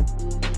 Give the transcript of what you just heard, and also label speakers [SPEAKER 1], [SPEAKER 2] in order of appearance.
[SPEAKER 1] Bye.